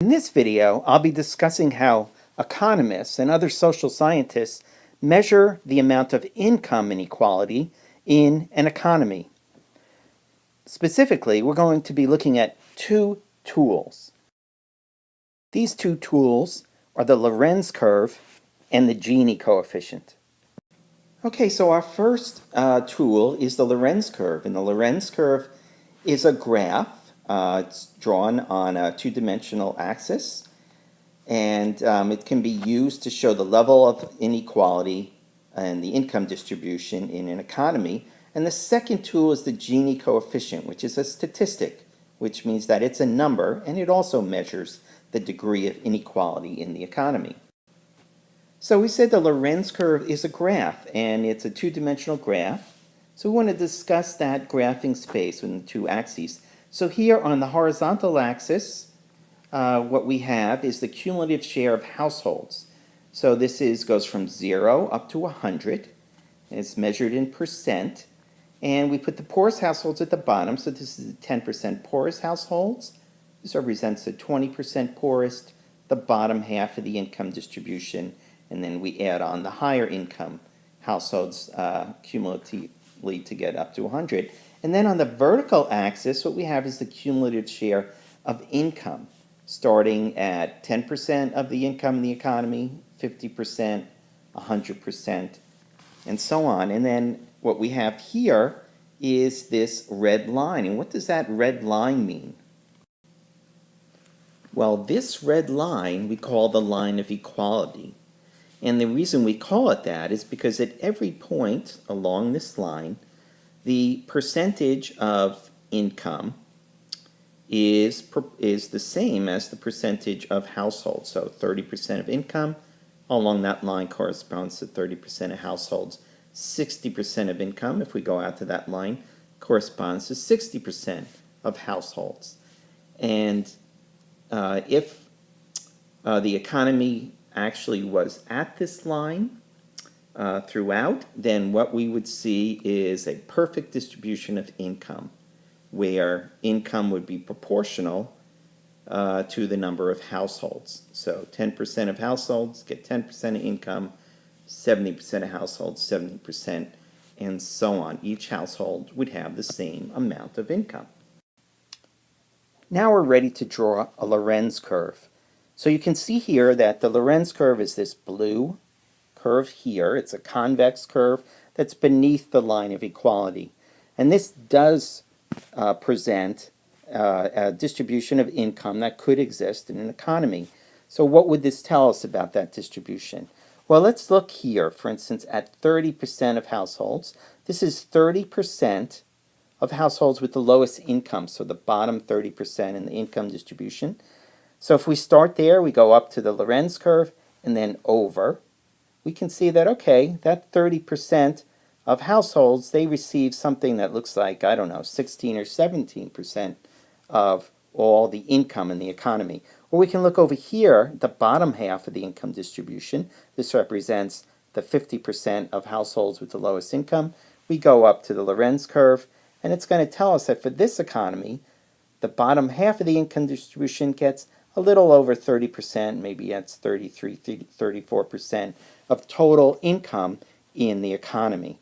In this video, I'll be discussing how economists and other social scientists measure the amount of income inequality in an economy. Specifically, we're going to be looking at two tools. These two tools are the Lorenz curve and the Gini coefficient. Okay, so our first uh, tool is the Lorenz curve, and the Lorenz curve is a graph. Uh, it's drawn on a two-dimensional axis, and um, it can be used to show the level of inequality and the income distribution in an economy. And the second tool is the Gini coefficient, which is a statistic, which means that it's a number, and it also measures the degree of inequality in the economy. So we said the Lorenz curve is a graph, and it's a two-dimensional graph. So we want to discuss that graphing space in the two axes. So here on the horizontal axis, uh, what we have is the cumulative share of households. So this is goes from 0 up to 100. It's measured in percent. And we put the poorest households at the bottom. So this is the 10% poorest households. This represents the 20% poorest, the bottom half of the income distribution. And then we add on the higher income households uh, cumulatively to get up to 100. And then on the vertical axis, what we have is the cumulative share of income, starting at 10% of the income in the economy, 50%, 100%, and so on. And then what we have here is this red line. And what does that red line mean? Well, this red line we call the line of equality. And the reason we call it that is because at every point along this line, the percentage of income is, is the same as the percentage of households. So 30% of income along that line corresponds to 30% of households. 60% of income, if we go out to that line, corresponds to 60% of households. And uh, if uh, the economy actually was at this line uh, throughout, then what we would see is a perfect distribution of income, where income would be proportional uh, to the number of households. So 10% of households get 10% of income, 70% of households 70%, and so on. Each household would have the same amount of income. Now we're ready to draw a Lorenz curve. So you can see here that the Lorenz curve is this blue curve here. It's a convex curve that's beneath the line of equality. And this does uh, present uh, a distribution of income that could exist in an economy. So what would this tell us about that distribution? Well, let's look here, for instance, at 30% of households. This is 30% of households with the lowest income, so the bottom 30% in the income distribution. So if we start there, we go up to the Lorenz curve and then over, we can see that, okay, that 30% of households, they receive something that looks like, I don't know, 16 or 17% of all the income in the economy. Or we can look over here, the bottom half of the income distribution. This represents the 50% of households with the lowest income. We go up to the Lorenz curve, and it's going to tell us that for this economy, the bottom half of the income distribution gets a little over 30%, maybe that's 33, 34% of total income in the economy.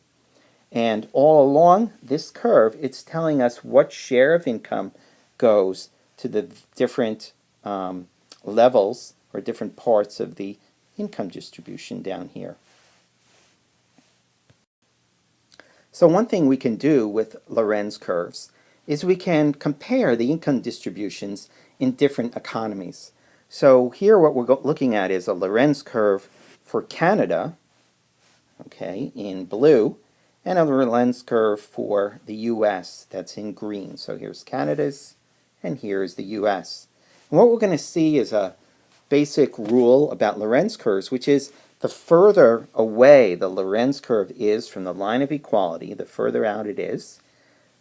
And all along this curve, it's telling us what share of income goes to the different um, levels or different parts of the income distribution down here. So one thing we can do with Lorenz curves is we can compare the income distributions in different economies. So here what we're looking at is a Lorenz curve for Canada, okay, in blue, and a Lorenz curve for the U.S. that's in green. So here's Canada's and here's the US. And what we're going to see is a basic rule about Lorenz curves, which is the further away the Lorenz curve is from the line of equality, the further out it is,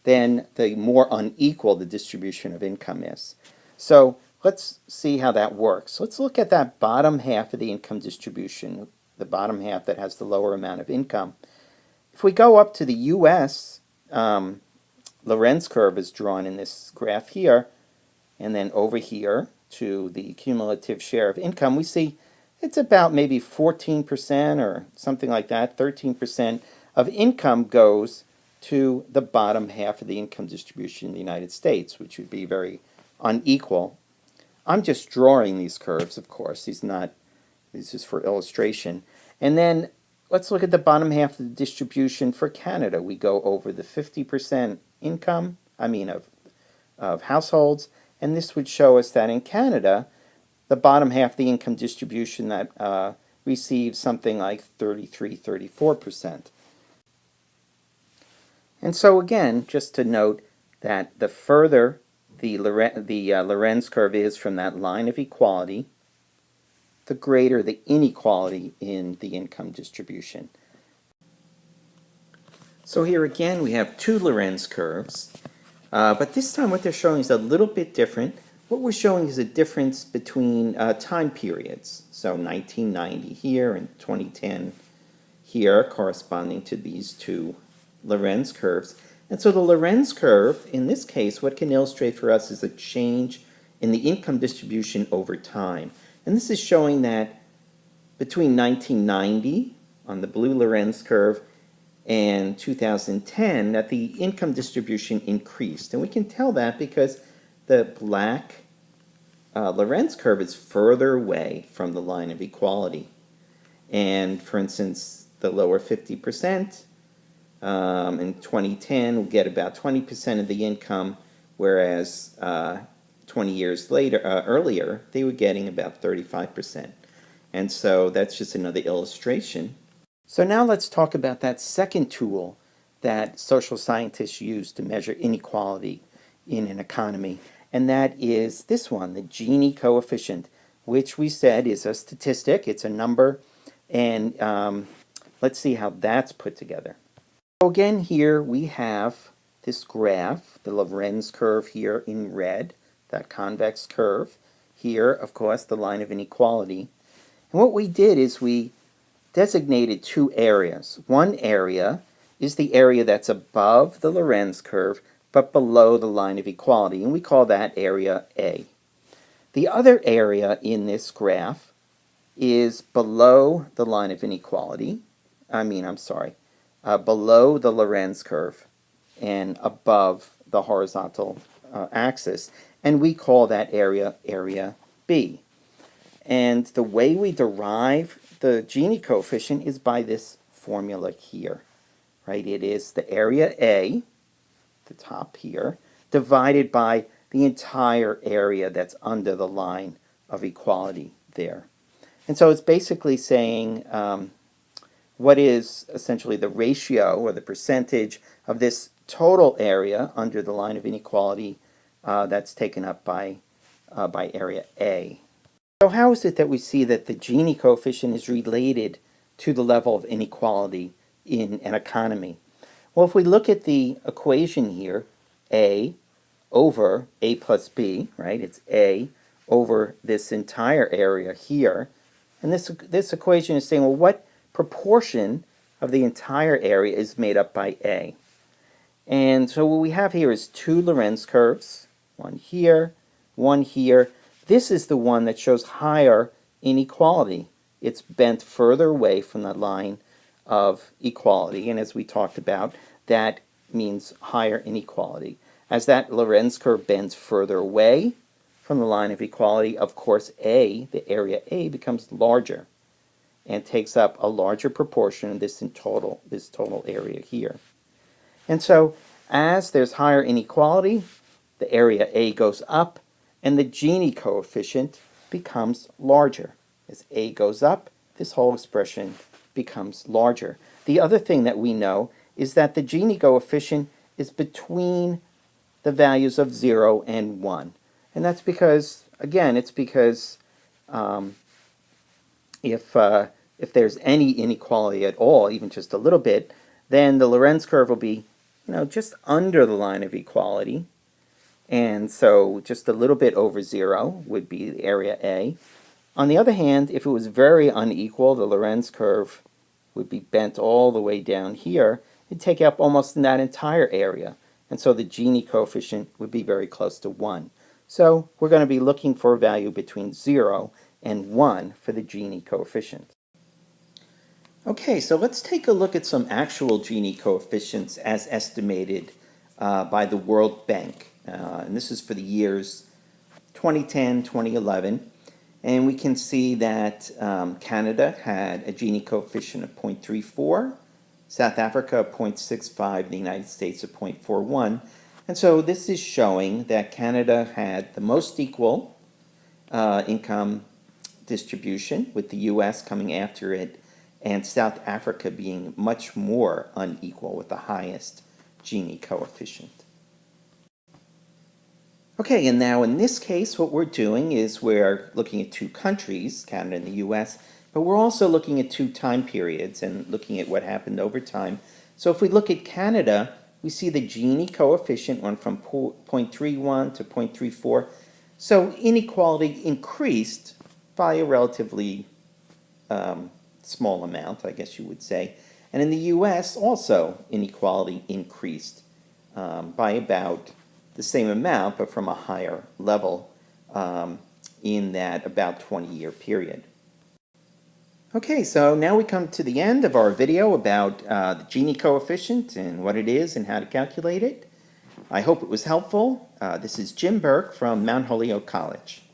then the more unequal the distribution of income is. So let's see how that works. Let's look at that bottom half of the income distribution, the bottom half that has the lower amount of income. If we go up to the U.S., um, Lorenz curve is drawn in this graph here, and then over here to the cumulative share of income, we see it's about maybe 14% or something like that, 13% of income goes to the bottom half of the income distribution in the United States, which would be very unequal. I'm just drawing these curves, of course. These not this is for illustration. And then let's look at the bottom half of the distribution for Canada. We go over the 50% income, I mean of, of households, and this would show us that in Canada, the bottom half of the income distribution that uh, receives something like 33, 34%. And so again, just to note that the further the, the uh, Lorenz curve is from that line of equality, the greater the inequality in the income distribution. So here again we have two Lorenz curves, uh, but this time what they're showing is a little bit different. What we're showing is a difference between uh, time periods. So 1990 here and 2010 here corresponding to these two Lorenz curves. And so the Lorenz curve, in this case, what can illustrate for us is a change in the income distribution over time. And this is showing that between 1990 on the blue Lorenz curve and 2010 that the income distribution increased. And we can tell that because the black uh, Lorenz curve is further away from the line of equality. And for instance, the lower 50% um, in 2010 will get about 20% of the income, whereas uh, 20 years later, uh, earlier, they were getting about 35%. And so that's just another illustration. So now let's talk about that second tool that social scientists use to measure inequality in an economy. And that is this one, the Gini coefficient, which we said is a statistic. It's a number. And um, let's see how that's put together. So again, here we have this graph, the Lorenz curve here in red that convex curve. Here, of course, the line of inequality. And what we did is we designated two areas. One area is the area that's above the Lorenz curve, but below the line of equality, and we call that area A. The other area in this graph is below the line of inequality, I mean, I'm sorry, uh, below the Lorenz curve and above the horizontal uh, axis and we call that area area B. And the way we derive the Gini coefficient is by this formula here, right? It is the area A, the top here, divided by the entire area that's under the line of equality there. And so it's basically saying um, what is essentially the ratio or the percentage of this total area under the line of inequality uh, that's taken up by, uh, by area A. So how is it that we see that the Gini coefficient is related to the level of inequality in an economy? Well, if we look at the equation here, A over A plus B, right? It's A over this entire area here. And this, this equation is saying, well, what proportion of the entire area is made up by A? And so what we have here is two Lorenz curves, one here, one here. This is the one that shows higher inequality. It's bent further away from the line of equality, and as we talked about, that means higher inequality. As that Lorenz curve bends further away from the line of equality, of course A, the area A, becomes larger and takes up a larger proportion of this in total, this total area here. And so as there's higher inequality, the area A goes up, and the Gini coefficient becomes larger. As A goes up, this whole expression becomes larger. The other thing that we know is that the Gini coefficient is between the values of 0 and 1. And that's because, again, it's because um, if, uh, if there's any inequality at all, even just a little bit, then the Lorenz curve will be you know, just under the line of equality. And so just a little bit over zero would be area A. On the other hand, if it was very unequal, the Lorenz curve would be bent all the way down here. It'd take up almost that entire area. And so the Gini coefficient would be very close to 1. So we're going to be looking for a value between 0 and 1 for the Gini coefficient. Okay, so let's take a look at some actual Gini coefficients as estimated uh, by the World Bank. Uh, and this is for the years 2010, 2011. And we can see that um, Canada had a Gini coefficient of 0.34, South Africa of 0.65, the United States of 0.41. And so this is showing that Canada had the most equal uh, income distribution, with the U.S. coming after it and South Africa being much more unequal with the highest Gini coefficient. Okay, and now in this case, what we're doing is we're looking at two countries, Canada and the US, but we're also looking at two time periods and looking at what happened over time. So if we look at Canada, we see the Gini coefficient went from 0.31 to 0.34. So inequality increased by a relatively um, small amount, I guess you would say. And in the U.S. also inequality increased um, by about the same amount, but from a higher level um, in that about 20-year period. Okay, so now we come to the end of our video about uh, the Gini coefficient and what it is and how to calculate it. I hope it was helpful. Uh, this is Jim Burke from Mount Holyoke College.